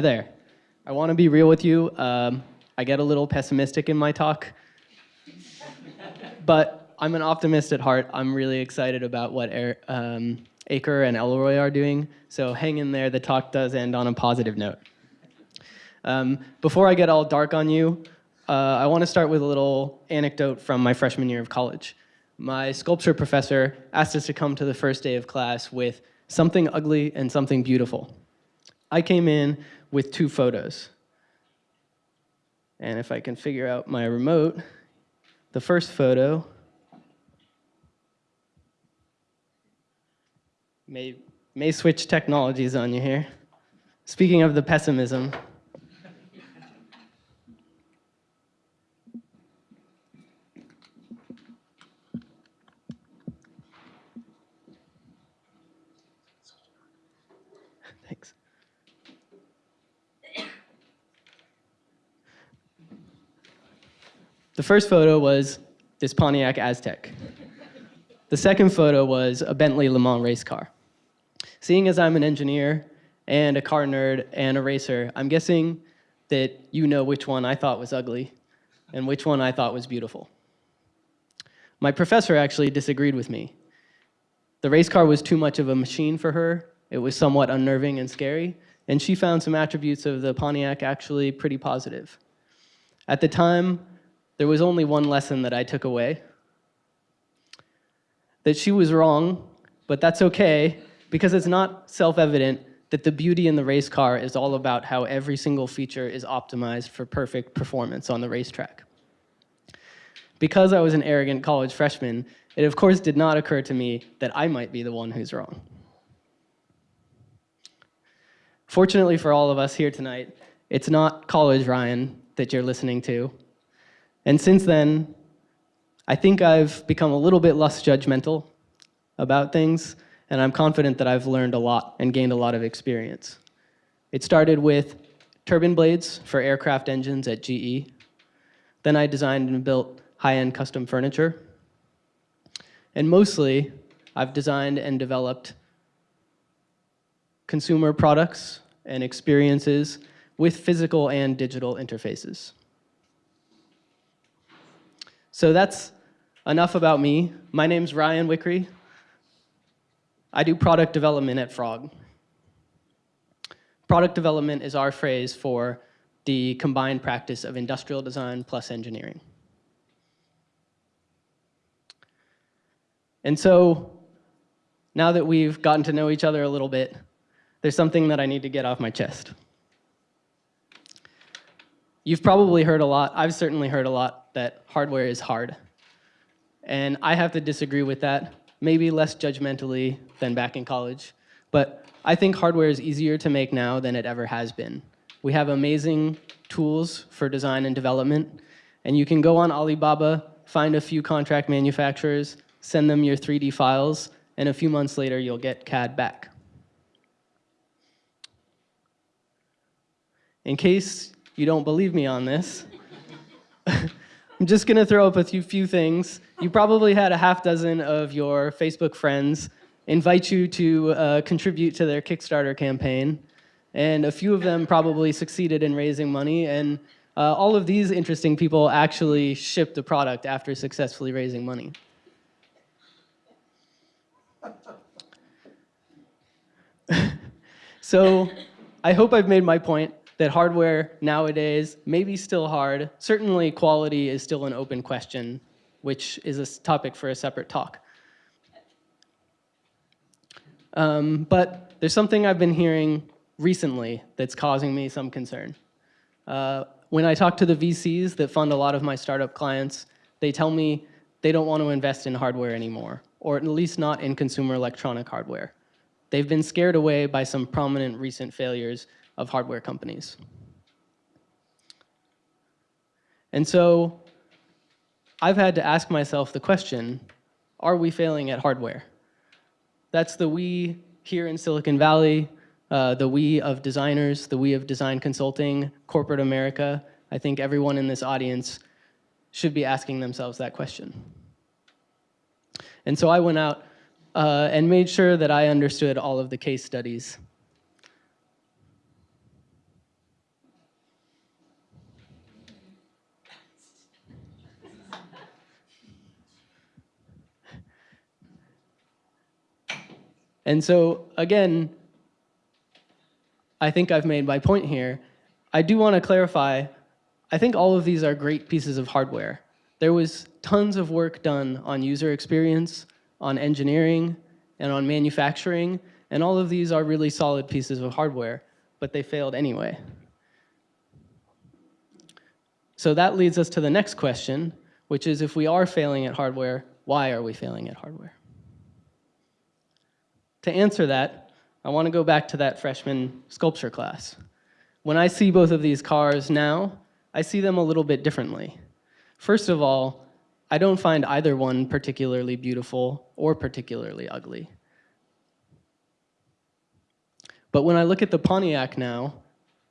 Hi there. I want to be real with you. Um, I get a little pessimistic in my talk, but I'm an optimist at heart. I'm really excited about what Air, um, Aker and Elroy are doing, so hang in there. The talk does end on a positive note. Um, before I get all dark on you, uh, I want to start with a little anecdote from my freshman year of college. My sculpture professor asked us to come to the first day of class with something ugly and something beautiful. I came in with two photos. And if I can figure out my remote, the first photo may, may switch technologies on you here. Speaking of the pessimism, The first photo was this Pontiac Aztek. The second photo was a Bentley Le Mans race car. Seeing as I'm an engineer and a car nerd and a racer, I'm guessing that you know which one I thought was ugly and which one I thought was beautiful. My professor actually disagreed with me. The race car was too much of a machine for her, it was somewhat unnerving and scary, and she found some attributes of the Pontiac actually pretty positive. At the time, there was only one lesson that I took away, that she was wrong, but that's okay, because it's not self-evident that the beauty in the race car is all about how every single feature is optimized for perfect performance on the racetrack. Because I was an arrogant college freshman, it of course did not occur to me that I might be the one who's wrong. Fortunately for all of us here tonight, it's not college Ryan that you're listening to. And since then, I think I've become a little bit less judgmental about things, and I'm confident that I've learned a lot and gained a lot of experience. It started with turbine blades for aircraft engines at GE. Then I designed and built high-end custom furniture. And mostly, I've designed and developed consumer products and experiences with physical and digital interfaces. So that's enough about me. My name's Ryan Wickery. I do product development at Frog. Product development is our phrase for the combined practice of industrial design plus engineering. And so now that we've gotten to know each other a little bit, there's something that I need to get off my chest. You've probably heard a lot, I've certainly heard a lot, that hardware is hard. And I have to disagree with that, maybe less judgmentally than back in college. But I think hardware is easier to make now than it ever has been. We have amazing tools for design and development, and you can go on Alibaba, find a few contract manufacturers, send them your 3D files, and a few months later you'll get CAD back. In case you don't believe me on this, I'm just gonna throw up a few, few things. You probably had a half dozen of your Facebook friends invite you to uh, contribute to their Kickstarter campaign. And a few of them probably succeeded in raising money. And uh, all of these interesting people actually shipped a product after successfully raising money. so I hope I've made my point that hardware nowadays may be still hard. Certainly quality is still an open question, which is a topic for a separate talk. Um, but there's something I've been hearing recently that's causing me some concern. Uh, when I talk to the VCs that fund a lot of my startup clients, they tell me they don't want to invest in hardware anymore, or at least not in consumer electronic hardware. They've been scared away by some prominent recent failures of hardware companies. And so I've had to ask myself the question, are we failing at hardware? That's the we here in Silicon Valley, uh, the we of designers, the we of design consulting, corporate America. I think everyone in this audience should be asking themselves that question. And so I went out uh, and made sure that I understood all of the case studies And so, again, I think I've made my point here. I do want to clarify, I think all of these are great pieces of hardware. There was tons of work done on user experience, on engineering, and on manufacturing, and all of these are really solid pieces of hardware, but they failed anyway. So that leads us to the next question, which is if we are failing at hardware, why are we failing at hardware? To answer that, I want to go back to that freshman sculpture class. When I see both of these cars now, I see them a little bit differently. First of all, I don't find either one particularly beautiful or particularly ugly. But when I look at the Pontiac now,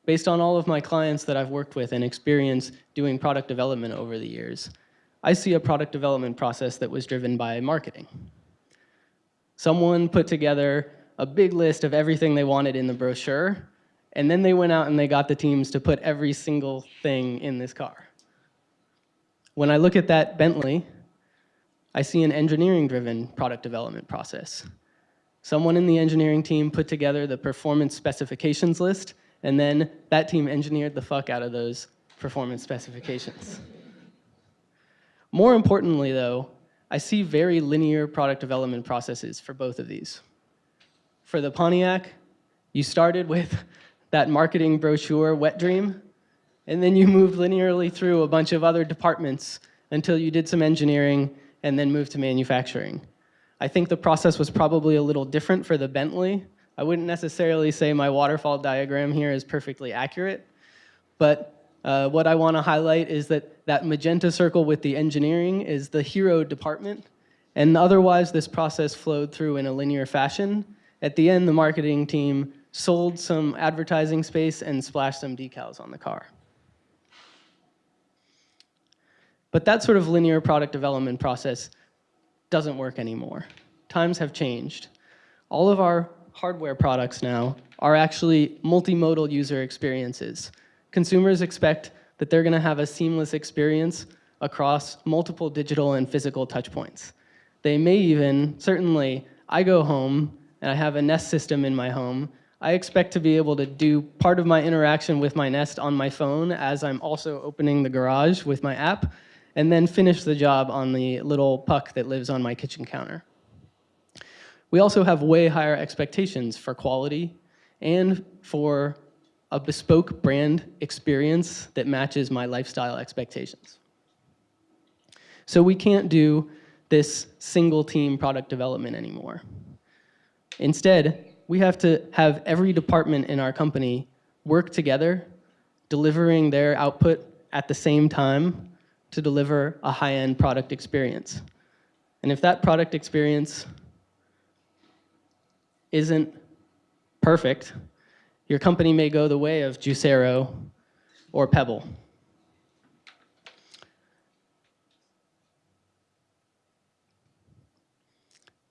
based on all of my clients that I've worked with and experience doing product development over the years, I see a product development process that was driven by marketing. Someone put together a big list of everything they wanted in the brochure, and then they went out and they got the teams to put every single thing in this car. When I look at that Bentley, I see an engineering-driven product development process. Someone in the engineering team put together the performance specifications list, and then that team engineered the fuck out of those performance specifications. More importantly, though, I see very linear product development processes for both of these. For the Pontiac, you started with that marketing brochure, Wet Dream, and then you moved linearly through a bunch of other departments until you did some engineering and then moved to manufacturing. I think the process was probably a little different for the Bentley. I wouldn't necessarily say my waterfall diagram here is perfectly accurate, but uh, what I want to highlight is that that magenta circle with the engineering is the hero department, and otherwise this process flowed through in a linear fashion. At the end, the marketing team sold some advertising space and splashed some decals on the car. But that sort of linear product development process doesn't work anymore. Times have changed. All of our hardware products now are actually multimodal user experiences. Consumers expect that they're gonna have a seamless experience across multiple digital and physical touchpoints. They may even, certainly, I go home and I have a Nest system in my home, I expect to be able to do part of my interaction with my Nest on my phone as I'm also opening the garage with my app, and then finish the job on the little puck that lives on my kitchen counter. We also have way higher expectations for quality and for a bespoke brand experience that matches my lifestyle expectations. So we can't do this single team product development anymore. Instead, we have to have every department in our company work together, delivering their output at the same time to deliver a high-end product experience. And if that product experience isn't perfect, your company may go the way of Juicero or Pebble.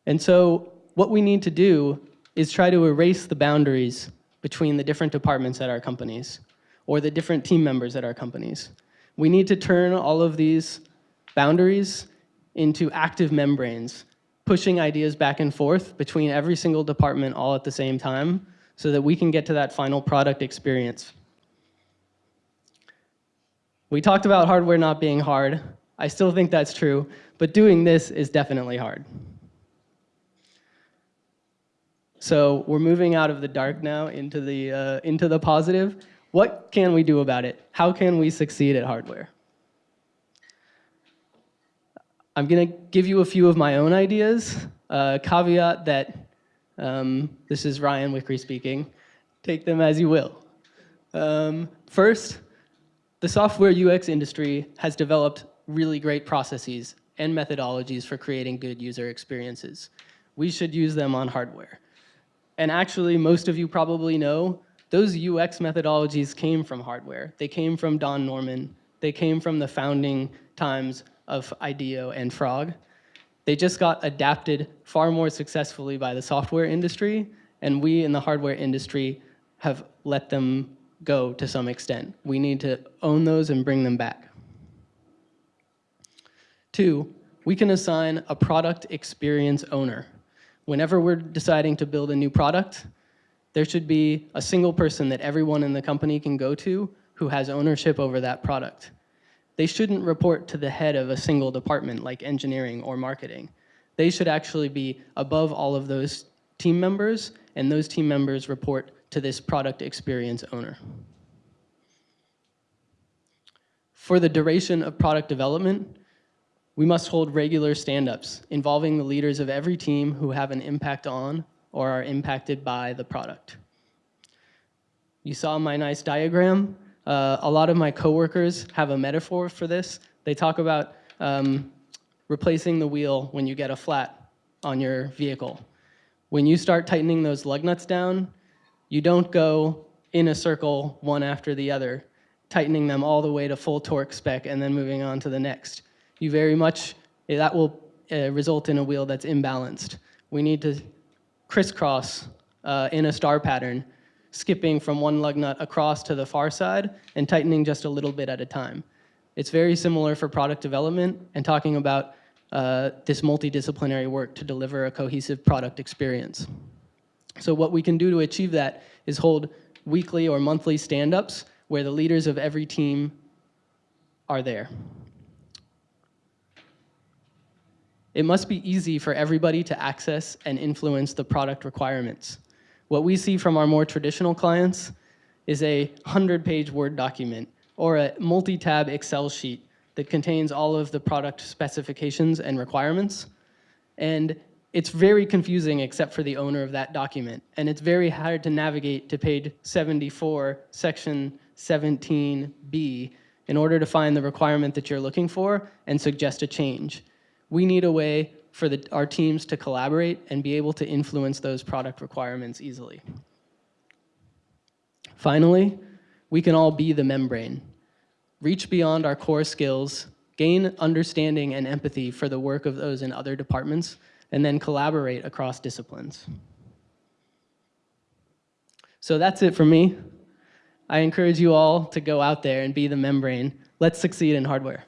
And so what we need to do is try to erase the boundaries between the different departments at our companies or the different team members at our companies. We need to turn all of these boundaries into active membranes, pushing ideas back and forth between every single department all at the same time so that we can get to that final product experience. We talked about hardware not being hard. I still think that's true, but doing this is definitely hard. So we're moving out of the dark now into the, uh, into the positive. What can we do about it? How can we succeed at hardware? I'm going to give you a few of my own ideas. Uh, caveat that um, this is Ryan Wickery speaking. Take them as you will. Um, first, the software UX industry has developed really great processes and methodologies for creating good user experiences. We should use them on hardware. And actually, most of you probably know, those UX methodologies came from hardware. They came from Don Norman. They came from the founding times of IDEO and Frog. They just got adapted far more successfully by the software industry, and we in the hardware industry have let them go to some extent. We need to own those and bring them back. Two, we can assign a product experience owner. Whenever we're deciding to build a new product, there should be a single person that everyone in the company can go to who has ownership over that product. They shouldn't report to the head of a single department like engineering or marketing. They should actually be above all of those team members, and those team members report to this product experience owner. For the duration of product development, we must hold regular stand-ups involving the leaders of every team who have an impact on or are impacted by the product. You saw my nice diagram. Uh, a lot of my coworkers have a metaphor for this. They talk about um, replacing the wheel when you get a flat on your vehicle. When you start tightening those lug nuts down, you don't go in a circle one after the other, tightening them all the way to full torque spec and then moving on to the next. You very much, that will uh, result in a wheel that's imbalanced. We need to crisscross uh, in a star pattern, skipping from one lug nut across to the far side and tightening just a little bit at a time. It's very similar for product development and talking about uh, this multidisciplinary work to deliver a cohesive product experience. So what we can do to achieve that is hold weekly or monthly stand-ups where the leaders of every team are there. It must be easy for everybody to access and influence the product requirements. What we see from our more traditional clients is a 100-page Word document or a multi-tab Excel sheet that contains all of the product specifications and requirements. And it's very confusing except for the owner of that document. And it's very hard to navigate to page 74, section 17B, in order to find the requirement that you're looking for and suggest a change. We need a way for the, our teams to collaborate and be able to influence those product requirements easily. Finally, we can all be the membrane. Reach beyond our core skills, gain understanding and empathy for the work of those in other departments, and then collaborate across disciplines. So that's it for me. I encourage you all to go out there and be the membrane. Let's succeed in hardware.